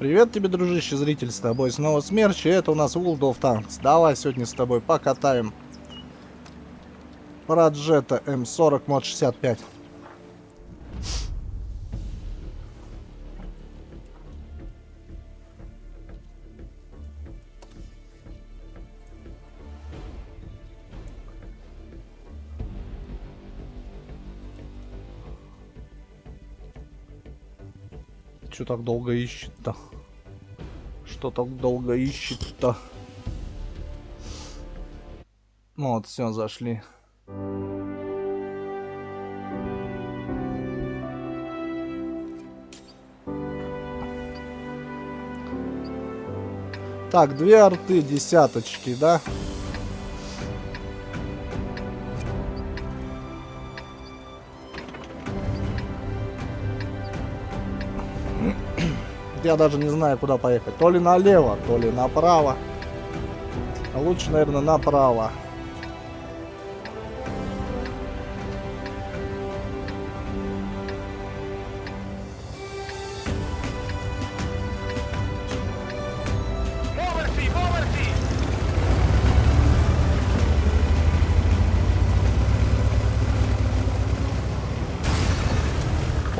Привет тебе, дружище, зритель, с тобой снова Смерч, и это у нас World of Tanks. Давай сегодня с тобой покатаем Проджета М40 мод 65. Так долго ищет-то? Что так долго ищет-то? Ну вот, все, зашли. Так, две арты десяточки, да? Я даже не знаю, куда поехать. То ли налево, то ли направо. А лучше, наверное, направо.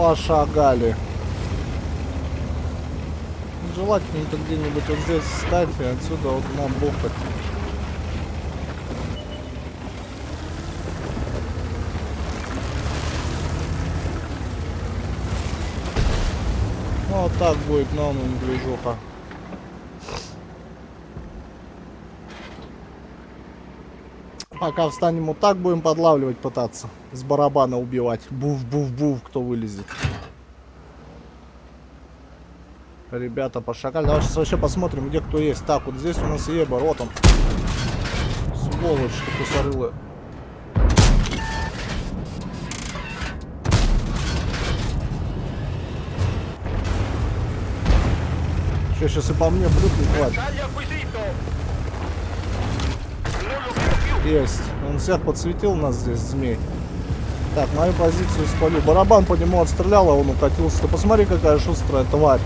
Muoversi, Пошагали. Желательно-то где-нибудь вот здесь встать и отсюда вот нам бухать. Ну, вот так будет новым движуха. Пока встанем вот так, будем подлавливать пытаться. С барабана убивать. Буф-буф-буф, кто вылезет. Ребята, пошагали. Давай сейчас вообще посмотрим, где кто есть. Так, вот здесь у нас Ебер, вот он. Сволочь, тупосорылая. Че, сейчас и по мне плюхнет хватит. Есть. Он всех подсветил нас здесь, змей. Так, мою позицию спалю. Барабан по нему отстрелял, а он укатился. Ты посмотри, какая шустрая тварь.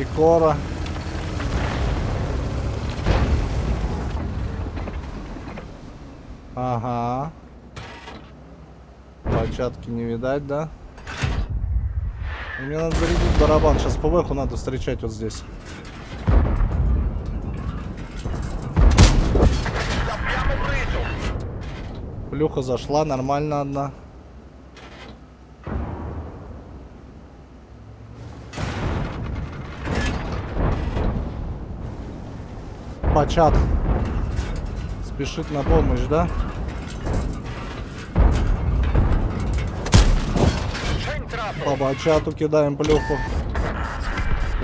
Мантикора. Ага. Початки не видать, да? Мне надо зарядить барабан. Сейчас ПВХу надо встречать вот здесь. Плюха зашла, нормально одна. Почат. Спешит на помощь, да? По бачату кидаем плюху.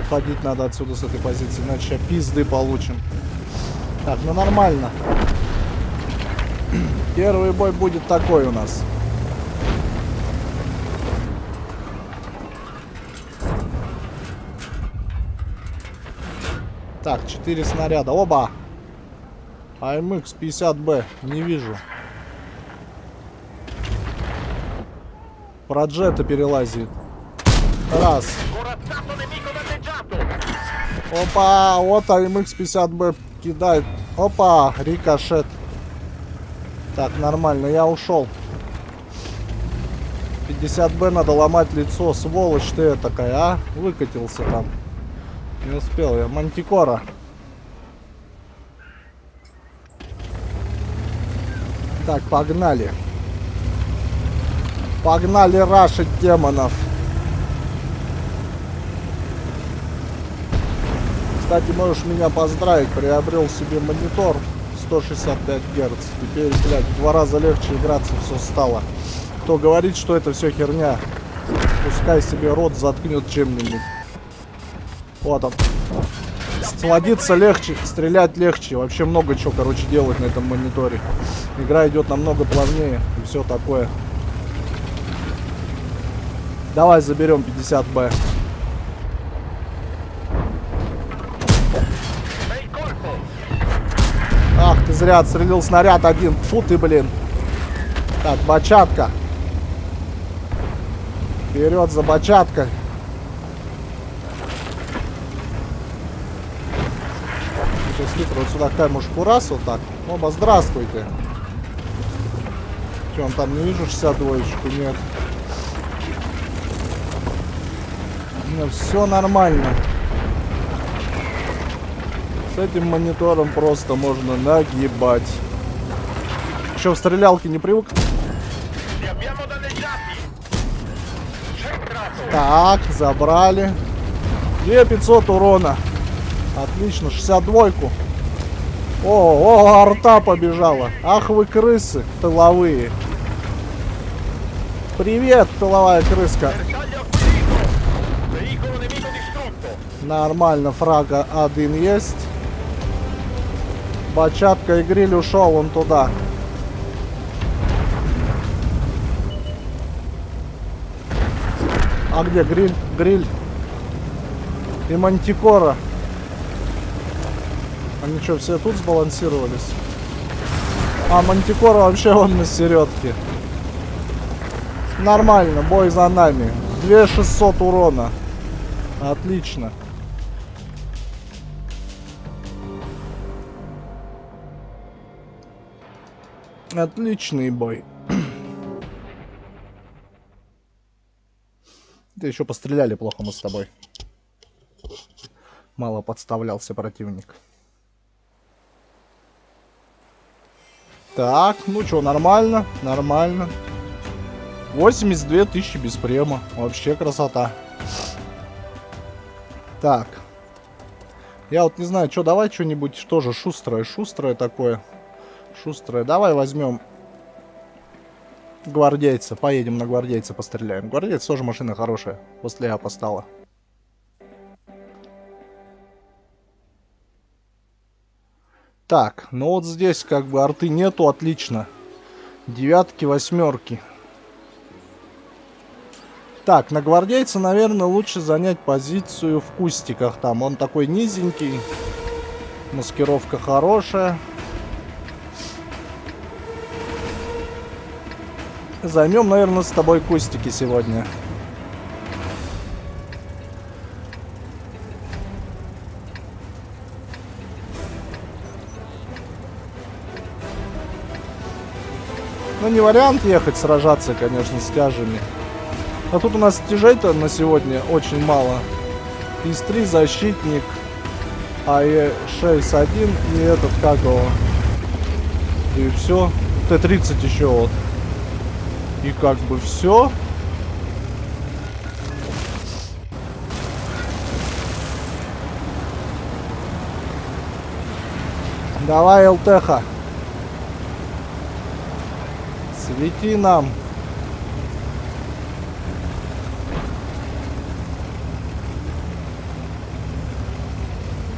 Уходить надо отсюда с этой позиции, иначе пизды получим. Так, ну нормально. Первый бой будет такой у нас. Так, 4 снаряда. Оба! АМХ 50Б. Не вижу. Проджета перелазит. Раз. Опа, вот АМХ 50Б кидает. Опа, рикошет. Так, нормально, я ушел. 50Б надо ломать лицо, сволочь ты такая, а? Выкатился там. Не успел я. Мантикора. Так, погнали. Погнали рашить демонов. Кстати, можешь меня поздравить, приобрел себе монитор 165 Гц. Теперь, блядь, в два раза легче играться все стало. Кто говорит, что это все херня, пускай себе рот заткнет чем-нибудь. Вот он. Сводиться легче, стрелять легче. Вообще много чего, короче, делать на этом мониторе. Игра идет намного плавнее и все такое. Давай заберем 50Б. Bel colpo! Ах ты зря отстрелил снаряд один. Фу ты, блин. Так, бачатка. Вперед за бачаткой. Сейчас хитро вот сюда камушку раз вот так. Оба, здравствуйте. Че, он там не вижу 62-ечку? Нет. Нет, все нормально. С этим монитором просто можно нагибать. Еще в стрелялке не привык? Так, забрали. 2500 урона. Отлично, 62-ку. О, о, арта побежала. Ах вы крысы тыловые. Привет, тыловая крыска. Нормально, фрага один есть. Бачатка и гриль ушел он туда. А где гриль? Гриль. И мантикора. Они что, все тут сбалансировались? А мантикора вообще он на середке. Нормально, бой за нами. 2600 урона. Отлично. Отличный бой. Да еще постреляли плохо мы с тобой. Мало подставлялся противник. Так, ну что, нормально, нормально. 82 тысячи без према. Вообще красота. Так. Я вот не знаю, что, давай что-нибудь тоже шустрое, шустрое такое. Шустрое. Давай возьмем гвардейца. Поедем на гвардейца постреляем. Гвардейц тоже машина хорошая. После я стала. Так, ну вот здесь как бы арты нету, отлично. Девятки, восьмерки. Так, на гвардейца, наверное, лучше занять позицию в кустиках там. Он такой низенький. Маскировка хорошая. Займем, наверное, с тобой кустики сегодня. Ну, не вариант ехать сражаться, конечно, с тяжами. А тут у нас тяжей-то на сегодня очень мало. ИС-3, защитник, АЕ-6-1 и этот, как его. И все. Т-30 еще вот. И как бы все. Давай, ЛТХ. Свети нам.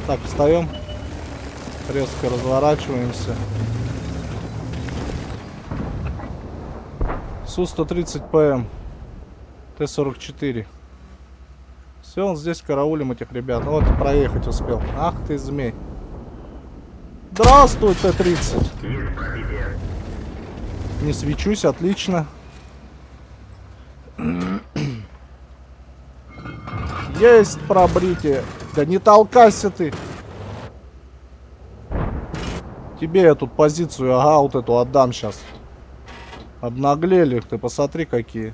Так, встаем. Резко разворачиваемся. Су-130 ПМ. Т-44. Все, он здесь караулим этих ребят. Вот, проехать успел. Ах ты, змей. Здравствуй, Т-30. Не свечусь, отлично. Есть пробритие. Да не толкайся ты. Тебе я тут позицию, ага, вот эту отдам сейчас. Обнаглели, ты посмотри какие.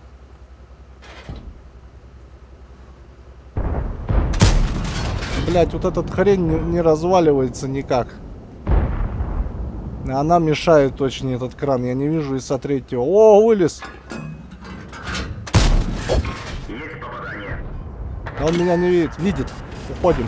Блять, вот этот хрень не, не разваливается никак. Она мешает очень этот кран. Я не вижу ИСа третьего. О, вылез. Он меня не видит. Видит. Уходим.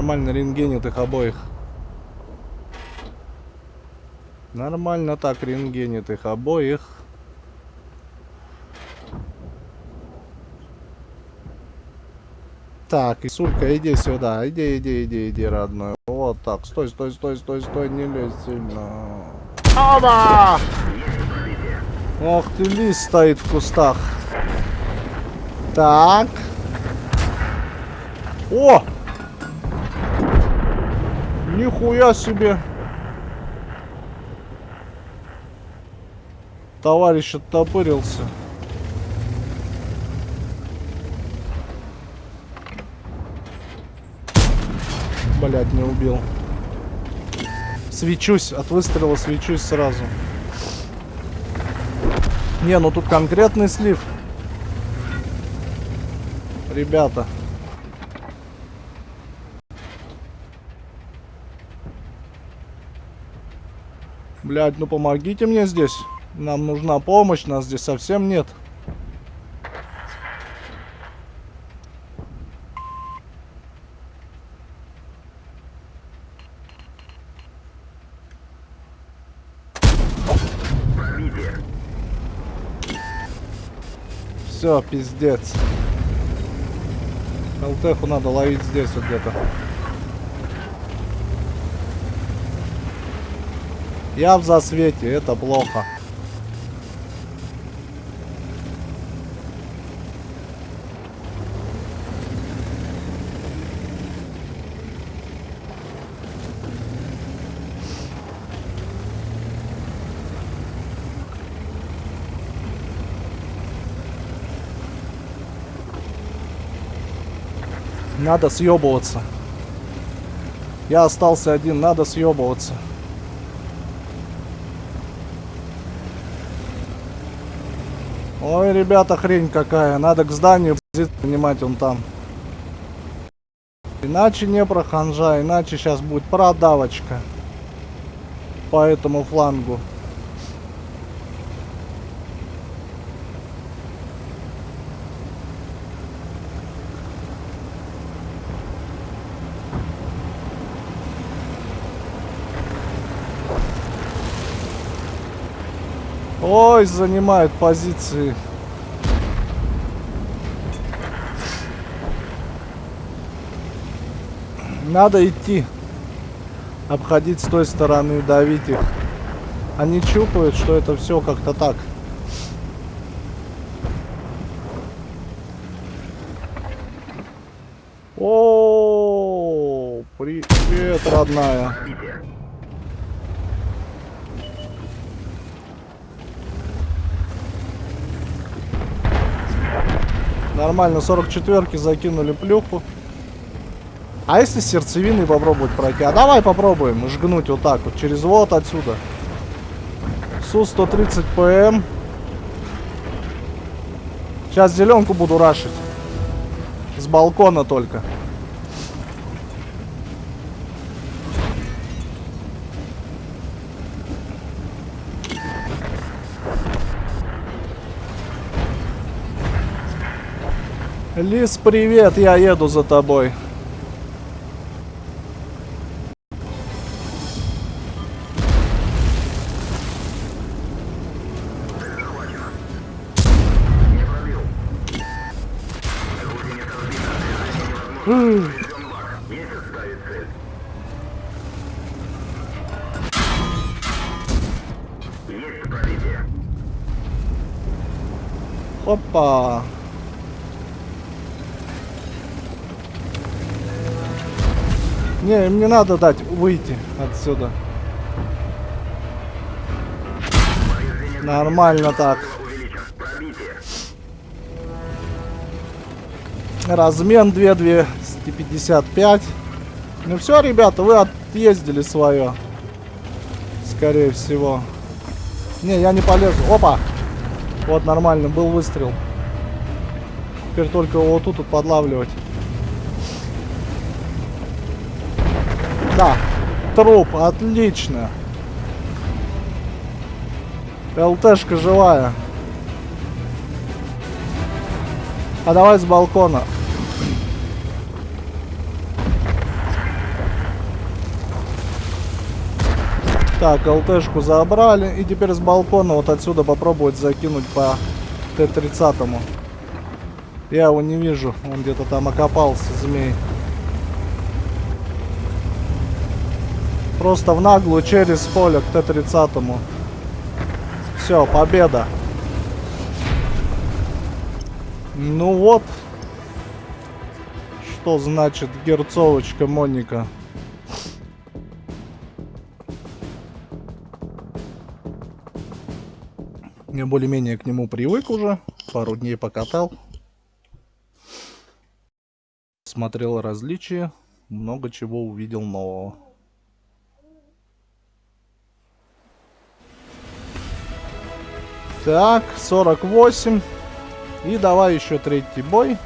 Нормально рентгенит их обоих. Нормально так рентгенит их обоих. Так, Исулька, иди сюда. Иди, иди, иди, иди, родной. Вот так. Стой, стой, стой, стой, стой, не лезь сильно. Оба! Ох ты, лис стоит в кустах. Так. О! Нихуя себе. Товарищ оттопырился. Блять, не убил. Свечусь, от выстрела свечусь сразу. Не, ну тут конкретный слив. Ребята. Блять, ну помогите мне здесь. Нам нужна помощь, нас здесь совсем нет. Все, пиздец. ЛТХу надо ловить здесь вот где-то. Я в засвете, это плохо. Надо съебываться. Я остался один, надо съебываться. Ой, ребята, хрень какая. Надо к зданию понимать он там. Иначе не проханжа, иначе сейчас будет продавочка. По этому флангу. Ой, занимают позиции. Надо идти. Обходить с той стороны, давить их. Они чупают, что это все как-то так. О, привет, родная. Нормально, 44-ки закинули плюху. А если сердцевиной попробовать пройти? А давай попробуем жгнуть вот так вот, через вот отсюда. Су-130 ПМ. Сейчас зеленку буду рашить. С балкона только. Лис, привет, я еду за тобой. Опа. Не, мне надо дать выйти отсюда. Нормально так. Размен 2255. Ну все, ребята, вы отъездили свое. Скорее всего. Не, я не полезу. Опа! Вот, нормально, был выстрел. Теперь только вот тут вот подлавливать. Да, труп, отлично. ЛТшка живая. А давай с балкона. Так, ЛТшку забрали. И теперь с балкона вот отсюда попробовать закинуть по Т-30. Я его не вижу. Он где-то там окопался, змей. Просто в наглую через поле к Т-30. Все, победа. Ну вот. Что значит герцовочка Моника? Я более-менее к нему привык уже. Пару дней покатал. Смотрел различия. Много чего увидел нового. Так, 48. И давай еще третий бой.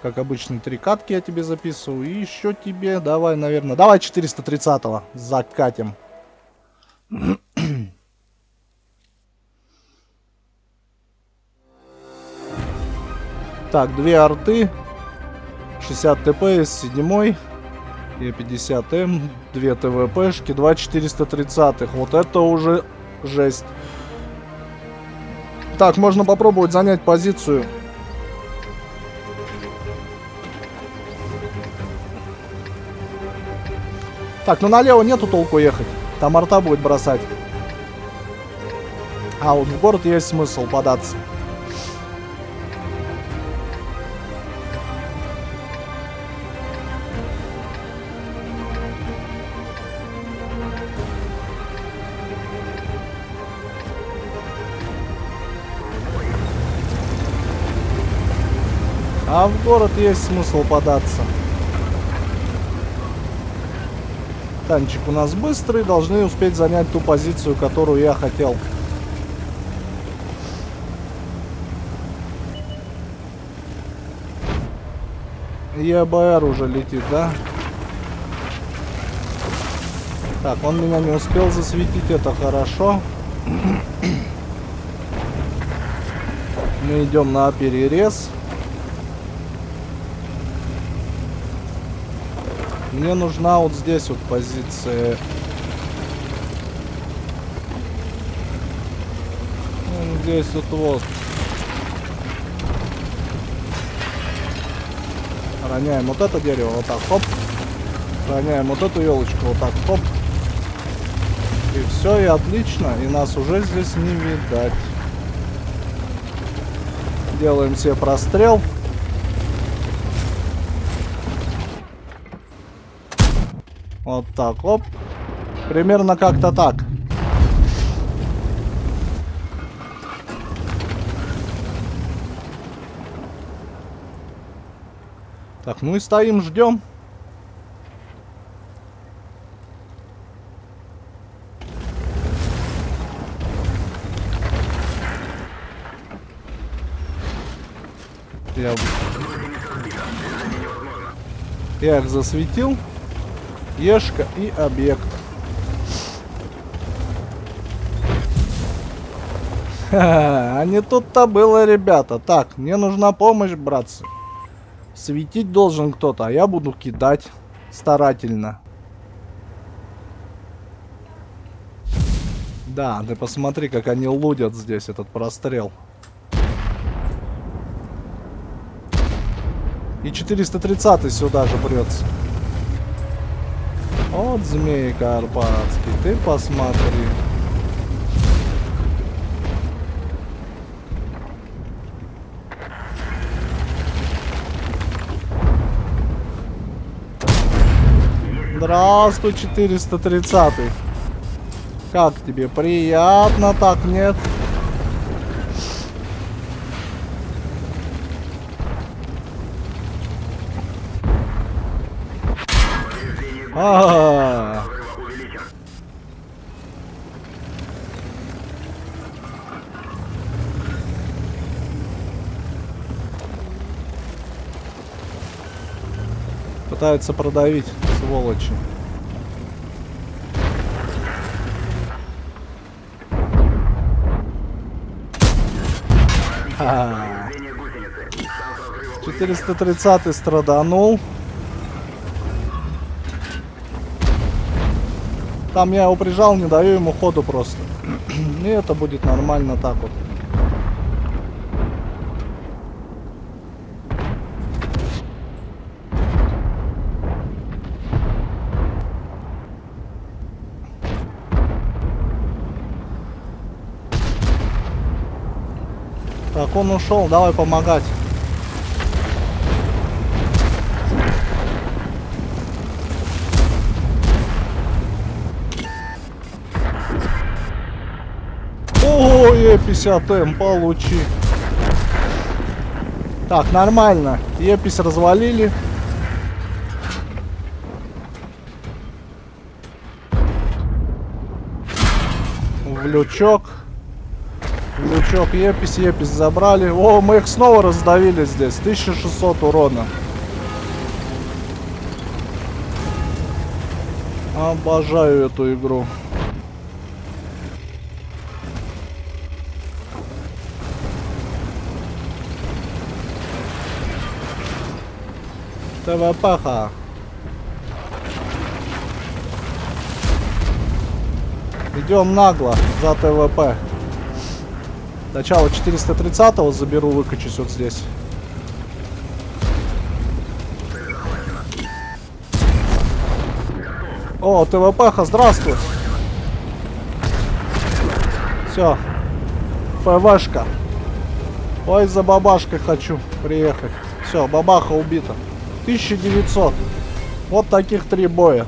Как обычно, три катки я тебе записываю. И еще тебе, давай, наверное, давай 430-го закатим. так, две арты. 60 ТП с 7 и 50 М, 2 ТВПшки, 2 430. Вот это уже жесть. Так, можно попробовать занять позицию. Так, ну налево нету толку ехать. Там арта будет бросать. А, вот в город есть смысл податься. А в город есть смысл податься. Танчик у нас быстрый, должны успеть занять ту позицию, которую я хотел. ЕБР уже летит, да? Так, он меня не успел засветить, это хорошо. Мы идем на перерез. Мне нужна вот здесь вот позиция. Ну, здесь вот вот. Роняем вот это дерево, вот так, хоп. Роняем вот эту елочку, вот так, хоп. И все, и отлично. И нас уже здесь не видать. Делаем себе прострел. Вот так, оп. Примерно как-то так. Так, ну и стоим, ждем. Я... Я их засветил. Ешка и объект. А не тут-то было, ребята. Так, мне нужна помощь, братцы. Светить должен кто-то, а я буду кидать старательно. Да, ты посмотри, как они лудят здесь этот прострел. И 430 сюда же прется. Вот змей карпатский, ты посмотри. Здравствуй, 430 -й. Как тебе? Приятно так, нет? А, Пытаются продавить, сволочи. Четыреста тридцатый страданул. Там я его прижал, не даю ему ходу просто. И это будет нормально так вот. Так, он ушел, давай помогать. Е50М, получи. Так, нормально. Епись развалили. В лючок. В лючок Епись, Епись забрали. О, мы их снова раздавили здесь. 1600 урона. Обожаю эту игру. ТВПХ. Идем нагло за ТВП. Начало 430 заберу, выкачусь вот здесь. О, ТВПХа, здравствуй. Все. ФВшка. Ой, за бабашкой хочу приехать. Все, бабаха убита. 1900. Вот таких три боя.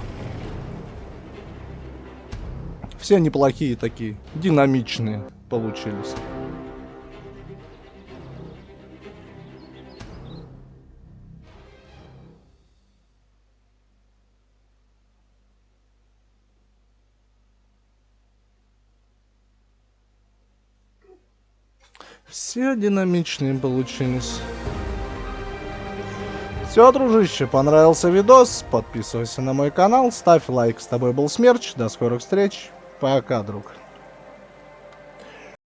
Все неплохие такие. Динамичные получились. Все динамичные получились. Все, дружище, понравился видос, подписывайся на мой канал, ставь лайк. С тобой был Смерч, до скорых встреч, пока, друг.